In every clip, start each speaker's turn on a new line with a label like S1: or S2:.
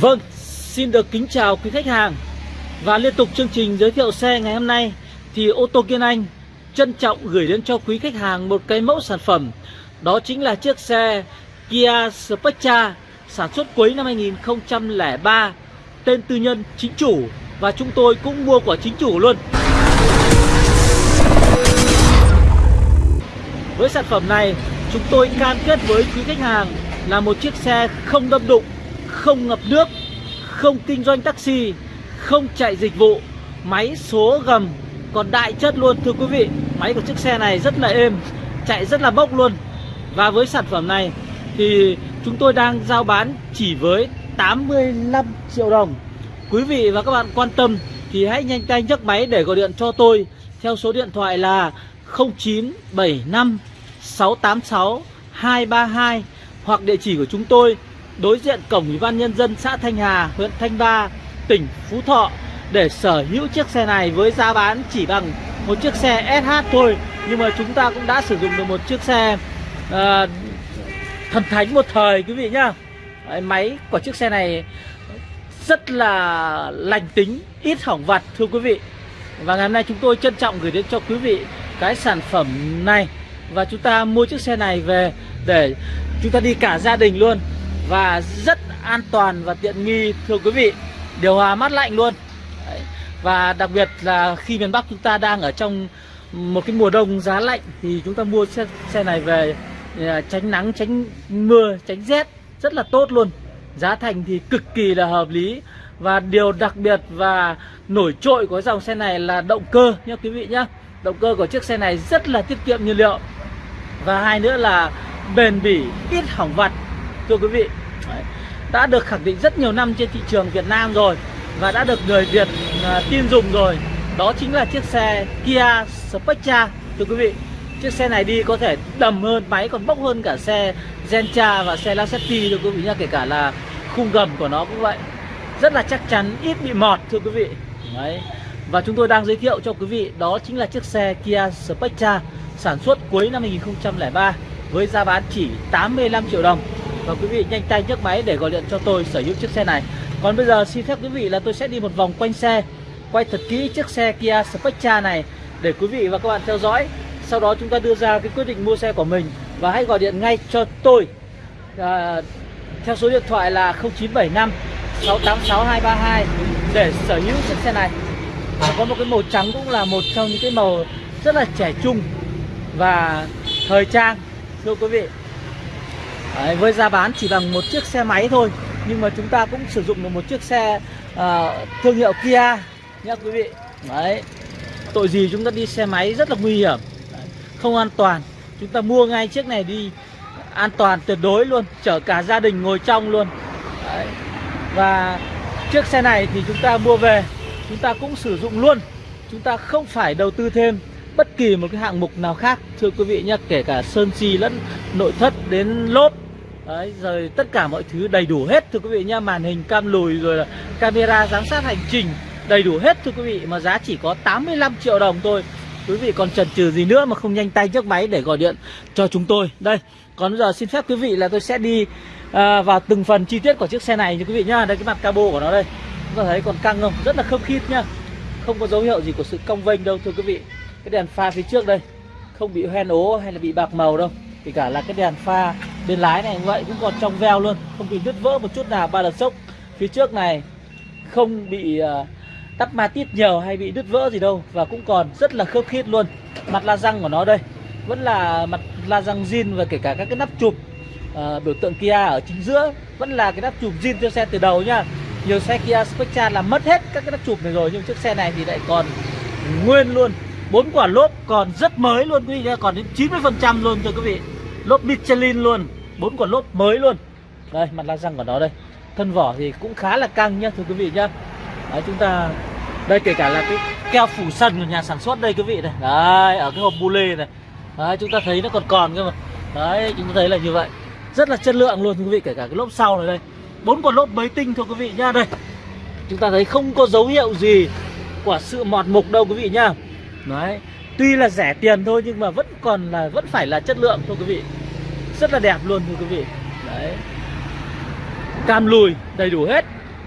S1: Vâng, xin được kính chào quý khách hàng. Và liên tục chương trình giới thiệu xe ngày hôm nay Thì ô tô Kiên Anh trân trọng gửi đến cho quý khách hàng một cái mẫu sản phẩm. Đó chính là chiếc xe Kia Spectra sản xuất cuối năm 2003 Tên tư nhân chính chủ Và chúng tôi cũng mua của chính chủ luôn. Với sản phẩm này chúng tôi cam kết với quý khách hàng là một chiếc xe không đâm đụng không ngập nước, không kinh doanh taxi, không chạy dịch vụ, máy số gầm còn đại chất luôn thưa quý vị. Máy của chiếc xe này rất là êm, chạy rất là bốc luôn. Và với sản phẩm này thì chúng tôi đang giao bán chỉ với 85 triệu đồng. Quý vị và các bạn quan tâm thì hãy nhanh tay nhấc máy để gọi điện cho tôi theo số điện thoại là 0975 686 232 hoặc địa chỉ của chúng tôi đối diện cổng Ủy ban Nhân dân xã Thanh Hà, huyện Thanh Ba, tỉnh Phú Thọ để sở hữu chiếc xe này với giá bán chỉ bằng một chiếc xe SH thôi. Nhưng mà chúng ta cũng đã sử dụng được một chiếc xe uh, thần thánh một thời quý vị nhá. Đấy, máy của chiếc xe này rất là lành tính ít hỏng vặt thưa quý vị. Và ngày hôm nay chúng tôi trân trọng gửi đến cho quý vị cái sản phẩm này. Và chúng ta mua chiếc xe này về để chúng ta đi cả gia đình luôn và rất an toàn và tiện nghi thưa quý vị. Điều hòa mát lạnh luôn. Đấy. và đặc biệt là khi miền Bắc chúng ta đang ở trong một cái mùa đông giá lạnh thì chúng ta mua xe, xe này về à, tránh nắng tránh mưa tránh rét rất là tốt luôn. Giá thành thì cực kỳ là hợp lý. Và điều đặc biệt và nổi trội của dòng xe này là động cơ nhé quý vị nhé động cơ của chiếc xe này rất là tiết kiệm nhiên liệu. Và hai nữa là bền bỉ ít hỏng vặt thưa quý vị. Đấy. đã được khẳng định rất nhiều năm trên thị trường Việt Nam rồi và đã được người Việt uh, tin dùng rồi. Đó chính là chiếc xe Kia Spectra thưa quý vị. Chiếc xe này đi có thể đầm hơn máy còn bốc hơn cả xe Gentra và xe Lacetti thưa quý vị nhá kể cả là khung gầm của nó cũng vậy. Rất là chắc chắn ít bị mọt thưa quý vị. Đấy. và chúng tôi đang giới thiệu cho quý vị đó chính là chiếc xe Kia Spectra sản xuất cuối năm 2003 với giá bán chỉ 85 triệu đồng và quý vị nhanh tay nhấc máy để gọi điện cho tôi sở hữu chiếc xe này. Còn bây giờ xin phép quý vị là tôi sẽ đi một vòng quanh xe Quay thật kỹ chiếc xe Kia Spectra này Để quý vị và các bạn theo dõi. Sau đó chúng ta đưa ra cái quyết định mua xe của mình Và hãy gọi điện ngay cho tôi. À, Theo số điện thoại là 0975 686 232 Để sở hữu chiếc xe này. À, Có một cái màu trắng cũng là một trong những cái màu rất là trẻ trung Và thời trang. Thưa quý vị Đấy, với giá bán chỉ bằng một chiếc xe máy thôi. Nhưng mà chúng ta cũng sử dụng được một chiếc xe uh, thương hiệu Kia nhé quý vị. Đấy tội gì chúng ta đi xe máy rất là nguy hiểm. Đấy. không an toàn. Chúng ta mua ngay chiếc này đi an toàn tuyệt đối luôn chở cả gia đình ngồi trong luôn. Đấy. và chiếc xe này thì chúng ta mua về chúng ta cũng sử dụng luôn. Chúng ta không phải đầu tư thêm bất kỳ một cái hạng mục nào khác thưa quý vị nhé kể cả sơn xi lẫn nội thất đến lốp. Đấy, rồi tất cả mọi thứ đầy đủ hết thưa quý vị nhá. Màn hình cam lùi rồi là camera giám sát hành trình đầy đủ hết thưa quý vị. Mà giá chỉ có 85 triệu đồng thôi. Quý vị còn chần chừ gì nữa mà không nhanh tay nhấc máy để gọi điện cho chúng tôi. Đây, còn bây giờ xin phép quý vị là tôi sẽ đi à, vào từng phần chi tiết của chiếc xe này như quý vị nhá. Đây cái mặt cabo của nó đây. Chúng ta thấy còn căng không? Rất là khớp khít nhá. Không có dấu hiệu gì của sự cong vênh đâu thưa quý vị. Cái đèn pha phía trước đây Không bị hoen ố hay là bị bạc màu đâu. Kể cả là cái đèn pha bên lái này vậy cũng còn trong veo luôn không bị đứt vỡ một chút nào ba lần sốc. Phía trước này không bị ờ, tắt ma tít nhiều hay bị đứt vỡ gì đâu và cũng còn rất là khớp khít luôn. Mặt la răng của nó đây vẫn là mặt la răng zin và kể cả các cái nắp chụp uh, biểu tượng Kia ở chính giữa vẫn là cái nắp chụp zin cho xe từ đầu nhá. Nhiều xe Kia Spectra là mất hết các cái nắp chụp này rồi nhưng chiếc xe này thì lại còn nguyên luôn. Bốn quả lốp còn rất mới luôn quý vị nhá còn đến 90 phần trăm luôn cho quý vị lốp Michelin luôn bốn quả lốp mới luôn. Đây mặt la răng của nó đây. Thân vỏ thì cũng khá là căng nhá thưa quý vị nhá. Đấy, chúng ta đây kể cả là cái keo phủ sân của nhà sản xuất đây quý vị này. Đấy ở cái hộp bu lê này. Đấy chúng ta thấy nó còn còn cơ mà. Đấy chúng ta thấy là như vậy. Rất là chất lượng luôn thưa quý vị kể cả cái lốp sau này đây. Bốn quả lốp mới tinh thưa quý vị nhá. Đây chúng ta thấy không có dấu hiệu gì của sự mọt mục đâu quý vị nhá. Đấy tuy là rẻ tiền thôi, nhưng mà vẫn còn là, vẫn phải là chất lượng thưa quý vị. Rất là đẹp luôn thưa quý vị. Đấy. Cam lùi, đầy đủ hết.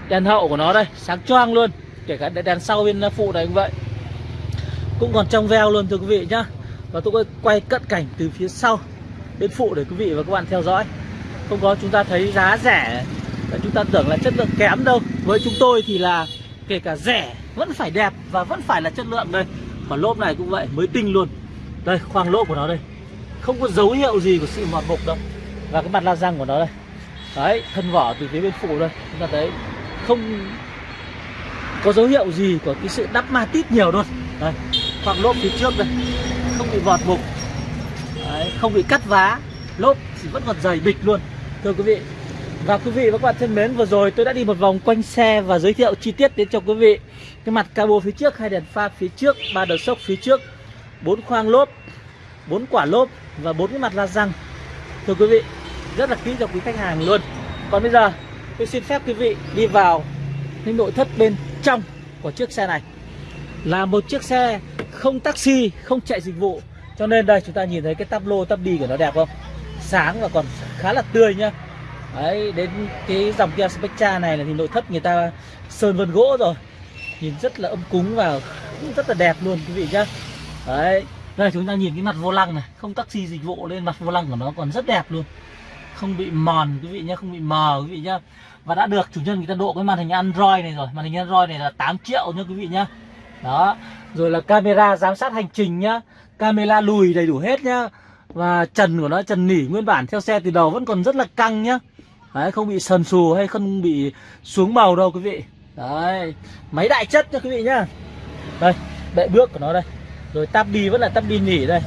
S1: Đèn hậu của nó đây, sáng choang luôn. Kể cả đèn sau bên phụ này cũng vậy. Cũng còn trong veo luôn thưa quý vị nhá. Và tôi quay cận cảnh từ phía sau bên phụ để quý vị và các bạn theo dõi. Không có chúng ta thấy giá rẻ. Và chúng ta tưởng là chất lượng kém đâu. Với chúng tôi thì là kể cả rẻ, vẫn phải đẹp và vẫn phải là chất lượng đây còn lốp này cũng vậy mới tinh luôn. Đây khoang lốp của nó đây. Không có dấu hiệu gì của sự mọt mục đâu. Và cái mặt la răng của nó đây. Đấy thân vỏ từ phía bên phụ đây. Chúng ta thấy không có dấu hiệu gì của cái sự đắp ma tít nhiều luôn. Đây khoang lốp phía trước đây. Không bị vọt mục. Đấy, không bị cắt vá. Lốp thì vẫn còn dày bịch luôn. Thưa quý vị và quý vị và các bạn thân mến, vừa rồi tôi đã đi một vòng quanh xe và giới thiệu chi tiết đến cho quý vị. Cái mặt cabo phía trước, hai đèn pha phía trước, ba đầu sốc phía trước, bốn khoang lốp, bốn quả lốp và bốn cái mặt la răng. Thưa quý vị, rất là kỹ cho quý khách hàng luôn. Còn bây giờ, tôi xin phép quý vị đi vào những nội thất bên trong của chiếc xe này. Là một chiếc xe không taxi, không chạy dịch vụ. Cho nên đây, chúng ta nhìn thấy cái tắp lô, tắp đi của nó đẹp không? Sáng và còn khá là tươi nhá đấy, đến cái dòng Kia Spectra này là thì nội thất người ta sơn vân gỗ rồi. Nhìn rất là âm cúng và rất là đẹp luôn, quý vị nhá. Đấy, đây chúng ta nhìn cái mặt vô lăng này. Không taxi dịch vụ lên mặt vô lăng của nó còn rất đẹp luôn. Không bị mòn, quý vị nhá, không bị mờ, quý vị nhá. Và đã được chủ nhân người ta độ cái màn hình Android này rồi. Màn hình Android này là 8 triệu nhá, quý vị nhá. Đó, rồi là camera giám sát hành trình nhá. Camera lùi đầy đủ hết nhá. Và trần của nó, trần nỉ nguyên bản theo xe từ đầu vẫn còn rất là căng nhá đấy không bị sần sù hay không bị xuống màu đâu quý vị. Đấy máy đại chất nha quý vị nhá. Đây bệ bước của nó đây. Rồi tắp đi vẫn là tắp đi nỉ đây.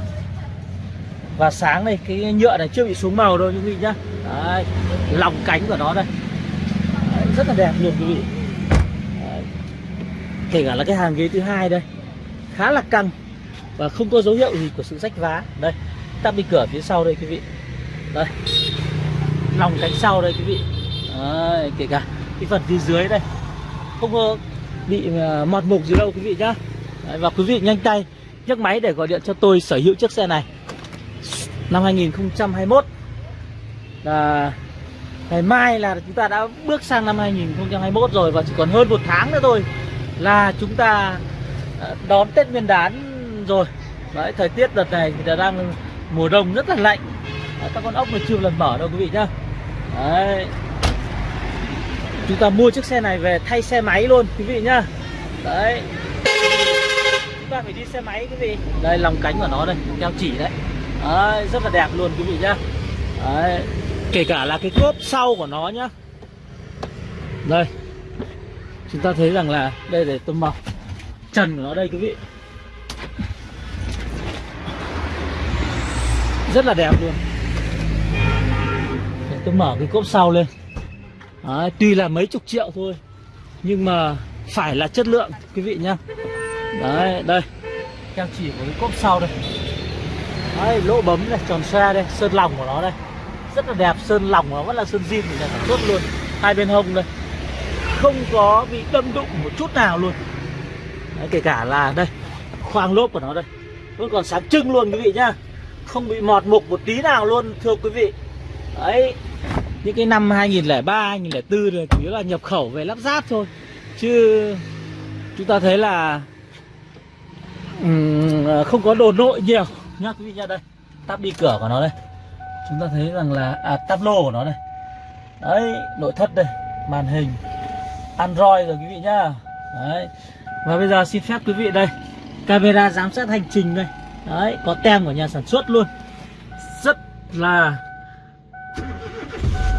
S1: Và sáng này cái nhựa này chưa bị xuống màu đâu quý vị nhá. Đấy lòng cánh của nó đây. Đấy, rất là đẹp luôn quý vị. Đấy. kể cả là cái hàng ghế thứ hai đây khá là căng và không có dấu hiệu gì của sự rách vá. Đây tắp đi cửa phía sau đây quý vị. Đây lòng cánh sau đây quý vị. Đấy, kể cả cái phần phía dưới đây. Không bị à, mọt mục gì đâu quý vị nhá. Đấy, và quý vị nhanh tay nhấc máy để gọi điện cho tôi sở hữu chiếc xe này. Năm 2021 là ngày mai là chúng ta đã bước sang năm 2021 rồi và chỉ còn hơn một tháng nữa thôi là chúng ta à, đón Tết Nguyên đán rồi. Đấy thời tiết đợt này thì đang mùa đông rất là lạnh. Các con ốc này chưa lần mở đâu quý vị nhá đấy. Chúng ta mua chiếc xe này về thay xe máy luôn, quý vị nhá. Đấy. Chúng ta phải đi xe máy, quý vị. Đây, lòng cánh của nó đây, keo chỉ đấy. Đấy, rất là đẹp luôn, quý vị nhá. Đấy. Kể cả là cái cốp sau của nó nhá. Đây. Chúng ta thấy rằng là đây để tôi mọc trần của nó đây, quý vị. Rất là đẹp luôn tôi mở cái cốp sau lên. Đấy, tuy là mấy chục triệu thôi nhưng mà phải là chất lượng quý vị nhá. Đấy đây. Keo chỉ của cái cốp sau đây. Đấy, lỗ bấm này tròn xe đây sơn lòng của nó đây. Rất là đẹp sơn lòng nó vẫn là sơn zin thì sản xuất luôn. Hai bên hông đây. Không có bị đâm đụng một chút nào luôn. Đấy, kể cả là đây khoang lốp của nó đây. Vẫn còn sáng trưng luôn quý vị nhá. Không bị mọt mục một tí nào luôn thưa quý vị. Đấy những cái năm 2003 2004 là chủ yếu là nhập khẩu về lắp ráp thôi. Chứ chúng ta thấy là um, không có đồ nội nhiều. Nhá quý vị nhá đây tắp đi cửa của nó đây. Chúng ta thấy rằng là à, tắp lô của nó đây. Đấy nội thất đây màn hình android rồi quý vị nhá. Đấy. Và bây giờ xin phép quý vị đây camera giám sát hành trình đây. Đấy có tem của nhà sản xuất luôn. Rất là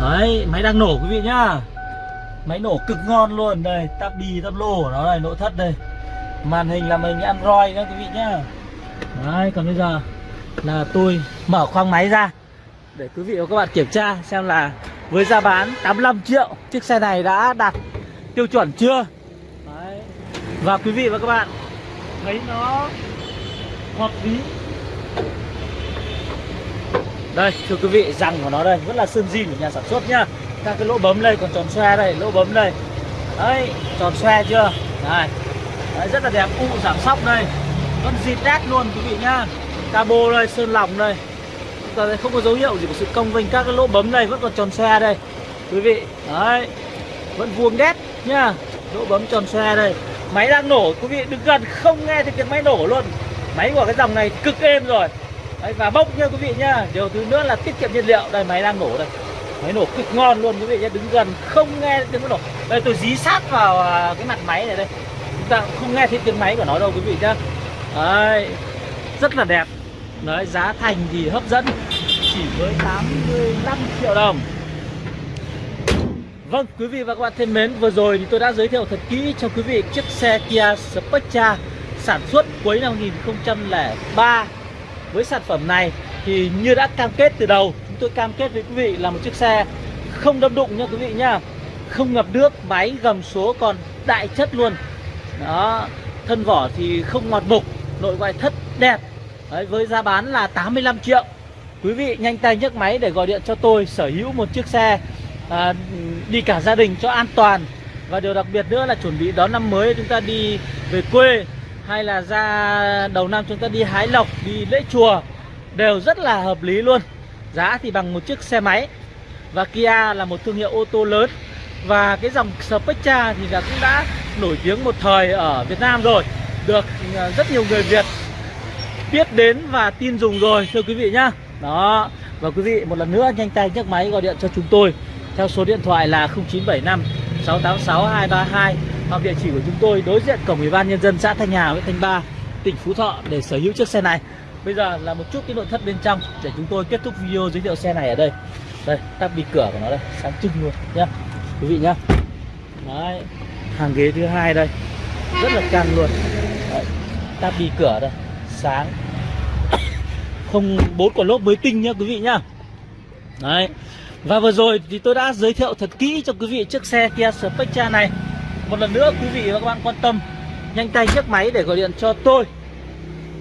S1: đấy, máy đang nổ quý vị nhá. Máy nổ cực ngon luôn. Đây tắp đi tắp lô của nó này, nội thất đây. Màn hình là mình android đó quý vị nhá. Đấy, còn bây giờ là tôi mở khoang máy ra để quý vị và các bạn kiểm tra xem là với giá bán 85 triệu, chiếc xe này đã đạt tiêu chuẩn chưa? Đấy. và quý vị và các bạn, thấy nó hợp lý đây thưa quý vị răng của nó đây vẫn là sơn zin của nhà sản xuất nhá. Các cái lỗ bấm đây còn tròn xoe đây lỗ bấm đây. Đấy tròn xoe chưa? Này đấy, rất là đẹp u giảm sóc đây. Vẫn zin đét luôn quý vị nhá. Cabo đây sơn lỏng đây. Chúng ta thấy không có dấu hiệu gì của sự công vinh các cái lỗ bấm đây vẫn còn tròn xoe đây. Quý vị đấy vẫn vuông đét nhá. Lỗ bấm tròn xe đây. Máy đang nổ quý vị đừng gần không nghe thấy tiếng máy nổ luôn. Máy của cái dòng này cực êm rồi. Đấy, Và bốc nha quý vị nhá Điều thứ nữa là tiết kiệm nhiên liệu. Đây máy đang nổ đây. Máy nổ cực ngon luôn quý vị nhá Đứng gần không nghe tiếng nổ. Đây tôi dí sát vào à, cái mặt máy này đây. Chúng ta không nghe thấy tiếng máy của nó đâu quý vị nhá. Đấy Rất là đẹp. Đấy giá thành thì hấp dẫn. Chỉ với 85 triệu đồng. Vâng, quý vị và các bạn thân mến, vừa rồi thì tôi đã giới thiệu thật kỹ cho quý vị chiếc xe Kia Spectra sản xuất cuối năm 2003. Với sản phẩm này thì như đã cam kết từ đầu, chúng tôi cam kết với quý vị là một chiếc xe không đâm đụng nha quý vị nhá. Không ngập nước, máy gầm số còn đại chất luôn. Đó, thân vỏ thì không ngọt mục, nội ngoại thất đẹp. Đấy, với giá bán là 85 triệu. Quý vị nhanh tay nhấc máy để gọi điện cho tôi sở hữu một chiếc xe à, đi cả gia đình cho an toàn và điều đặc biệt nữa là chuẩn bị đón năm mới chúng ta đi về quê hay là ra đầu năm chúng ta đi hái lộc, đi lễ chùa, đều rất là hợp lý luôn. Giá thì bằng một chiếc xe máy. Và Kia là một thương hiệu ô tô lớn. Và cái dòng Spectra thì là cũng đã nổi tiếng một thời ở Việt Nam rồi. Được ờ, rất nhiều người Việt biết đến và tin dùng rồi, thưa quý vị nhá. Đó. Và quý vị một lần nữa nhanh tay nhấc máy gọi điện cho chúng tôi. Theo số điện thoại là 0975 686 232 hoặc địa chỉ của chúng tôi đối diện cổng ủy ban nhân dân xã Thanh Hà huyện Thanh Ba tỉnh Phú Thọ để sở hữu chiếc xe này. Bây giờ là một chút cái nội thất bên trong để chúng tôi kết thúc video giới thiệu xe này ở đây. Đây tắp bị cửa của nó đây sáng trưng luôn nhá quý vị nhá. Đấy hàng ghế thứ hai đây rất là căng luôn. Đấy, tắp cửa đây sáng. Không bốn quả lốp mới tinh nhá quý vị nhá. Đấy và vừa rồi thì tôi đã giới thiệu thật kỹ cho quý vị chiếc xe Kia Spectra này. Một lần nữa, quý vị và các bạn quan tâm, Nhanh tay nhấc máy để gọi điện cho tôi.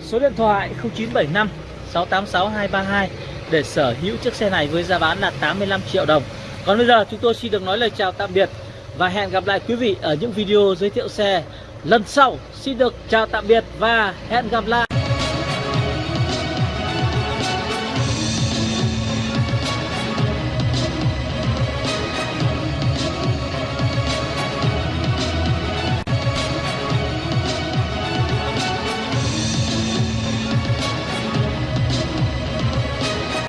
S1: Số điện thoại 0975 686 232 Để sở hữu chiếc xe này với giá bán là 85 triệu đồng. Còn bây giờ, chúng tôi xin được nói lời chào tạm biệt Và hẹn gặp lại quý vị ở những video giới thiệu xe lần sau. Xin được chào tạm biệt và hẹn gặp lại.